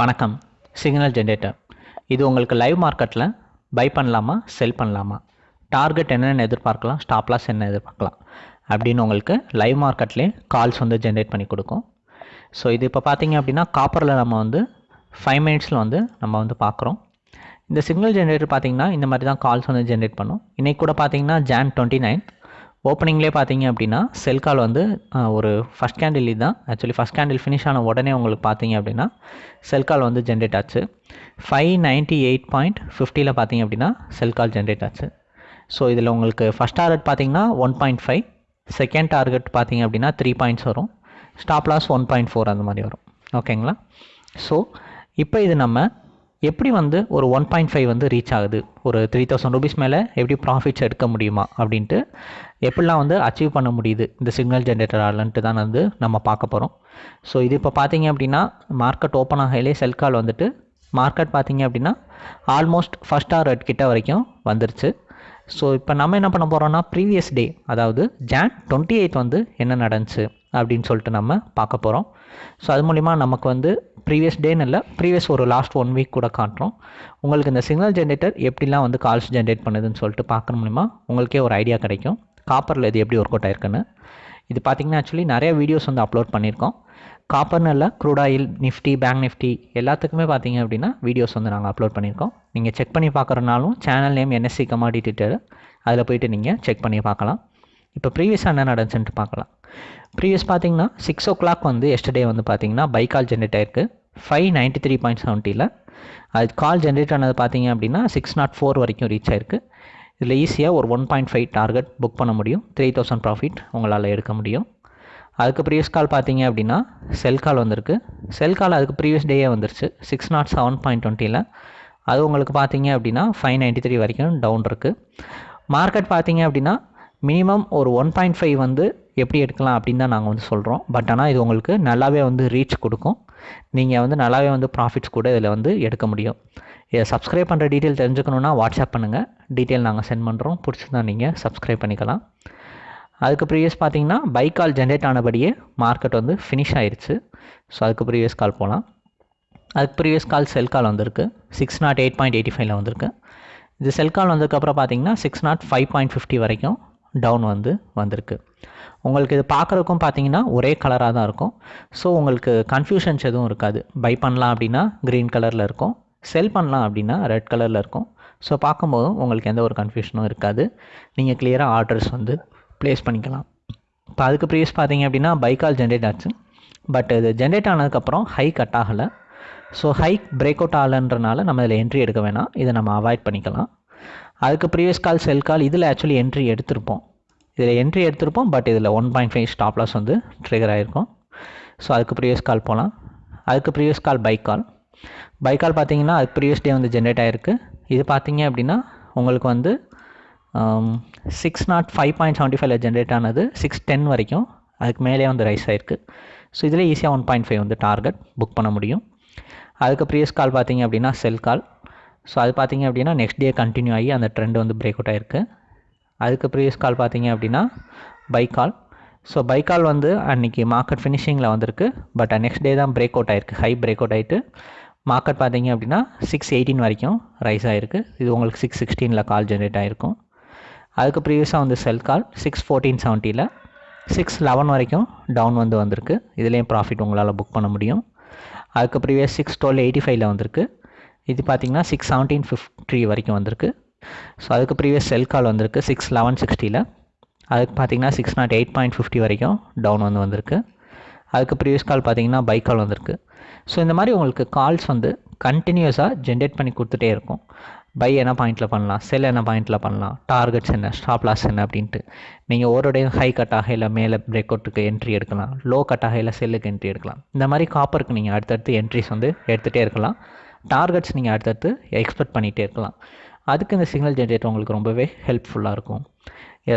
வணக்கம். Signal generator இது உங்களுக்கு லைவ் மார்க்கெட்டில் பை பண்ணலாமா செல் பண்ணலாமா? டார்கெட் என்னென்னு எதிர்பார்க்கலாம் ஸ்டாப் லாஸ் என்ன எதிர்பார்க்கலாம். அப்படின்னு உங்களுக்கு லைவ் மார்க்கெட்லேயே கால்ஸ் வந்து ஜென்ரேட் பண்ணி கொடுக்கும். ஸோ இது இப்போ பார்த்தீங்க அப்படின்னா காப்பரில் நம்ம வந்து ஃபைவ் மினிட்ஸில் வந்து நம்ம வந்து பார்க்குறோம் இந்த சிக்னல் ஜென்ரேட்டர் பார்த்தீங்கன்னா இந்த மாதிரி தான் கால்ஸ் வந்து ஜென்ரேட் பண்ணும். இன்றைக்கி கூட பார்த்தீங்கன்னா ஜான் டுவெண்ட்டி நைன் ஓப்பனிங்லேயே பார்த்தீங்க அப்படின்னா செல் கால் வந்து ஒரு ஃபஸ்ட் கேண்டில் இதுதான் ஆக்சுவலி ஃபஸ்ட் கேண்டில் ஃபினிஷ் ஆன உடனே உங்களுக்கு பார்த்தீங்க அப்படின்னா செல் கால் வந்து ஜென்ரேட் ஆச்சு. ஃபைவ் நைன்ட்டி எயிட் பாயிண்ட் ஃபிஃப்டியில் பார்த்தீங்க அப்படின்னா செல் கால் ஜென்ரேட் ஆச்சு. ஸோ இதில் உங்களுக்கு ஃபஸ்ட் டார்கெட் பார்த்தீங்கன்னா one point five second target பார்த்தீங்க அப்படின்னா த்ரீ பாயிண்ட்ஸ் வரும். Stop loss one point four அந்த மாதிரி வரும். ஓகேங்களா ஸோ இப்போ இது நம்ம எப்படி வந்து ஒரு ஒன் பாயிண்ட் ஃபைவ் வந்து ரீச் ஆகுது? ஒரு த்ரீ தௌசண்ட் ருபீஸ் மேலே எப்படி ப்ராஃபிட்ஸ் எடுக்க முடியுமா? அப்படின்ட்டு எப்படிலாம் வந்து அச்சீவ் பண்ண முடியுது? இந்த சிக்னல் ஜென்ரேட்டராலன்ட்டு தான் வந்து நம்ம பார்க்க போகிறோம் ஸோ இது இப்போ பார்த்தீங்க அப்படின்னா மார்க்கெட் ஓப்பன் ஆகையிலே செல் கால் வந்துட்டு மார்க்கெட் பார்த்தீங்க அப்படின்னா ஆல்மோஸ்ட் ஃபஸ்ட் ஆர் ரெட் கிட்ட வரைக்கும் வந்துருச்சு. ஸோ இப்போ நம்ம என்ன பண்ண போகிறோம்னா ப்ரீவியஸ் டே அதாவது ஜான் டுவெண்ட்டி எயித் வந்து என்ன நடந்துச்சு? அப்படின்னு சொல்லிட்டு நம்ம பார்க்க போகிறோம் ஸோ அது மூலிமா நமக்கு வந்து ப்ரீவியஸ் டேன்னு இல்லை ப்ரீவியஸ் ஒரு லாஸ்ட் ஒன் வீக் கூட காட்டுறோம். உங்களுக்கு இந்த சிக்னல் ஜென்ரேட்டர் எப்படிலாம் வந்து கால்ஸ் ஜென்ரேட் பண்ணுதுன்னு சொல்லிட்டு பார்க்குற மூலிமா உங்களுக்கே ஒரு ஐடியா கிடைக்கும். காப்பரில் இது எப்படி ஒர்க் அவுட் ஆயிருக்குன்னு. இது பார்த்திங்கன்னா ஆக்சுவலி நிறைய வீடியோஸ் வந்து அப்லோட் பண்ணியிருக்கோம். காப்பர்னு இல்லை crude oil Nifty bank Nifty எல்லாத்துக்குமே பார்த்தீங்க அப்படின்னா வீடியோஸ் வந்து நாங்கள் அப்லோட் பண்ணியிருக்கோம். நீங்கள் செக் பண்ணி பார்க்குறனாலும் சேனல் நேம் என்எஸ்சி கமாடிட்டி அதில் போயிட்டு நீங்கள் செக் பண்ணி பார்க்கலாம். இப்போ ப்ரீவியஸாக என்ன நடந்துச்சுன்ட்டு பார்க்கலாம். ப்ரீவியஸ் பார்த்தீங்கன்னா சிக்ஸ் ஓ கிளாக் வந்து எஸ்டர்டே வந்து பார்த்தீங்கன்னா பை கால் ஜென்ரேட் ஆயிருக்கு. ஃபைவ் நைன்ட்டி த்ரீ பாயிண்ட் செவன்ட்டியில் அது கால் ஜென்ரேட் ஆனது பார்த்தீங்க அப்படின்னா சிக்ஸ் நாட் ஃபோர் வரைக்கும் ரீச் ஆயிருக்கு. இதில் ஈஸியாக ஒரு one point five target book பண்ண முடியும். த்ரீ தௌசண்ட் ப்ராஃபிட் உங்களால் எடுக்க முடியும். அதுக்கு ப்ரீவியஸ் கால் பார்த்தீங்க அப்படின்னா செல் கால் வந்திருக்கு. செல் கால் அதுக்கு ப்ரீவியஸ் டேயே வந்துருச்சு. சிக்ஸ் நாட் செவன் பாயிண்ட் டுவெண்ட்டியில் அது உங்களுக்கு பார்த்தீங்க அப்படின்னா ஃபைவ் நைன்ட்டி த்ரீ வரைக்கும் டவுன் இருக்குது மார்க்கெட் பார்த்தீங்க அப்படின்னா மினிமம் ஒரு ஒன் பாயிண்ட் ஃபைவ் வந்து எப்படி எடுக்கலாம் அப்படின்னு தான் நாங்கள் வந்து சொல்கிறோம் பட் ஆனால் இது உங்களுக்கு நல்லாவே வந்து ரீச் கொடுக்கும். நீங்கள் வந்து நல்லாவே வந்து ப்ராஃபிட்ஸ் கூட இதில் வந்து எடுக்க முடியும். இதை சப்ஸ்கிரைப் பண்ணுற டீட்டெயில் தெரிஞ்சுக்கணுன்னா வாட்ஸ்அப் பண்ணுங்கள் டீட்டெயில் நாங்கள் சென்ட் பண்ணுறோம் பிடிச்சிருந்தா நீங்கள் சப்ஸ்கிரைப் பண்ணிக்கலாம். அதுக்கு ப்ரீவியஸ் பார்த்தீங்கன்னா பை கால் ஜென்ரேட் ஆனபடியே மார்க்கெட் வந்து ஃபினிஷ் ஆயிடுச்சு ஸோ அதுக்கு ப்ரீவியஸ் கால் போகலாம் அதுக்கு ப்ரீவியஸ் கால் செல் கால் வந்திருக்கு. Six nought eight point eighty ஃபைவ்ல வந்திருக்கு. இது செல் கால் வந்ததுக்கப்புறம் பார்த்தீங்கன்னா six nought five point fifty வரைக்கும் டவுன் வந்து வந்திருக்கு. உங்களுக்கு இது பார்க்குறதுக்கும் பார்த்தீங்கன்னா ஒரே கலராக தான் இருக்கும். ஸோ உங்களுக்கு கன்ஃபியூஷன்ஸ் எதுவும் இருக்காது. பை பண்ணலாம் அப்படின்னா க்ரீன் கலரில் இருக்கும். செல் பண்ணலாம் அப்படின்னா ரெட் கலரில் இருக்கும். ஸோ பார்க்கும்போதும் உங்களுக்கு எந்த ஒரு கன்ஃபியூஷனும் இருக்காது. நீங்கள் கிளியராக ஆர்டர்ஸ் வந்து ப்ளேஸ் பண்ணிக்கலாம். இப்போ அதுக்கு ப்ரீவியஸ் பார்த்தீங்க அப்படின்னா பைக்கால் ஜென்ரேட் ஆச்சு. பட் இது ஜென்ரேட் ஆனதுக்கப்புறம் ஹை கட் ஆகலை. ஸோ ஹை பிரேக் அவுட் ஆகலைன்றனால நம்ம இதில் என்ட்ரி எடுக்க வேணாம். இதை நம்ம அவாய்ட் பண்ணிக்கலாம். அதுக்கு ப்ரீவியஸ் கால் செல் கால் இதில் ஆக்சுவலி என்ட்ரி எடுத்திருப்போம். இதில் என்ட்ரி எடுத்திருப்போம் பட் இதில் one point five stop loss வந்து ட்ரிகர் ஆகிருக்கும் ஸோ அதுக்கு ப்ரீவியஸ் கால் போகலாம் அதுக்கு previous call buy call buy call பார்த்தீங்கன்னா அதுக்கு ப்ரீவியஸ் டே வந்து ஜென்ரேட் ஆகிருக்கு இது பார்த்தீங்க அப்படின்னா உங்களுக்கு வந்து six nought five point seventy ஃபைவ்ல ஜென்ரேட் ஆனது சிக்ஸ் டென் வரைக்கும். அதுக்கு மேலே வந்து ரைஸ் ஆகிருக்கு ஸோ இதில் ஈஸியாக ஒன் பாயிண்ட் ஃபைவ் வந்து டார்கெட் புக் பண்ண முடியும். அதுக்கு ப்ரீவியஸ் கால் பார்த்தீங்க அப்படின்னா செல் கால் ஸோ அது பார்த்தீங்க அப்படின்னா நெக்ஸ்ட் டே கண்டினியூ ஆகி அந்த ட்ரெண்ட் வந்து பிரேக் அவுட் ஆயிருக்கு. அதுக்கு ப்ரீவியஸ் கால் பார்த்தீங்க அப்படின்னா buy call so buy call வந்து அன்றைக்கி மார்க்கெட் ஃபினிஷிங்கில் வந்திருக்கு பட் நெக்ஸ்ட் டே தான் பிரேக் அவுட் ஆயிருக்கு. ஹை பிரேக் அவுட் ஆகிட்டு மார்க்கெட் பார்த்திங்க அப்படின்னா சிக்ஸ் எயிட்டீன் வரைக்கும் ரைஸ் ஆகிருக்கு இது உங்களுக்கு சிக்ஸ் சிக்ஸ்டீனில் கால் ஜென்ரேட் ஆகிருக்கும் அதுக்கு ப்ரீவியஸாக வந்து செல் கால் சிக்ஸ் ஃபோர்டீன் செவன்ட்டியில் சிக்ஸ் லெவன் வரைக்கும் டவுன் வந்து வந்திருக்கு. இதுலேயும் ப்ராஃபிட் உங்களால் புக் பண்ண முடியும். அதுக்கு ப்ரீவியஸ் சிக்ஸ் டுவெல் எயிட்டி ஃபைவ்ல வந்திருக்கு. இது பார்த்தீங்கன்னா சிக்ஸ் செவன்டீன் ஃபிஃப்டி வரைக்கும் வந்திருக்கு. ஸோ அதுக்கு ப்ரீவியஸ் செல் கால் வந்திருக்கு. சிக்ஸ் லெவன் சிக்ஸ்டியில் அதுக்கு பார்த்தீங்கன்னா six nought eight point fifty வரைக்கும் டவுன் வந்து வந்திருக்கு. அதுக்கு ப்ரீவியஸ் கால் பார்த்தீங்கன்னா பை கால் வந்திருக்கு. ஸோ இந்த மாதிரி உங்களுக்கு கால்ஸ் வந்து கண்டினியூஸாக ஜென்ரேட் பண்ணி கொடுத்துட்டே இருக்கும். பை என்ன பாயிண்ட்டில் பண்ணலாம்? செல் என்ன பாயிண்ட்டில் பண்ணலாம்? டார்கெட்ஸ் என்ன? ஸ்டாப் லாஸ் என்ன? அப்படின்ட்டு. நீங்கள் ஒரு டைம் ஹை கட் ஆகையில் மேலே பிரேக் அவுட்டுக்கு என்ட்ரி எடுக்கலாம். லோ கட் ஆகையில் செல்லுக்கு என்ட்ரி எடுக்கலாம். இந்த மாதிரி காப்பருக்கு நீங்கள் அடுத்தடுத்து என்ட்ரிஸ் வந்து எடுத்துகிட்டே இருக்கலாம். டார்கெட்ஸ் நீங்கள் அடுத்தடுத்து எக்ஸ்பெக்ட் பண்ணிகிட்டே இருக்கலாம். அதுக்கு இந்த சிக்னல் ஜென்ரேட்டர் உங்களுக்கு ரொம்பவே ஹெல்ப்ஃபுல்லாக இருக்கும்.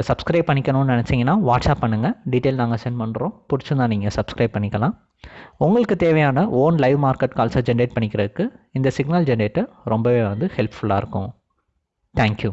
சப்ஸ்கிரைப் பண்ணிக்கணும்னு நினச்சிங்கன்னா வாட்ஸ்அப் பண்ணுங்கள் டீட்டெயில் நாங்கள் சென்ட் பண்ணுறோம் பிடிச்சிருந்தா நீங்கள் சப்ஸ்கிரைப் பண்ணிக்கலாம். உங்களுக்கு தேவையான ஓன் லைவ் மார்க்கெட் கால்ஸை ஜென்ரேட் பண்ணிக்கிறதுக்கு இந்த சிக்னல் ஜென்ரேட்டர் ரொம்பவே வந்து ஹெல்ப்ஃபுல்லாக இருக்கும். தேங்க்யூ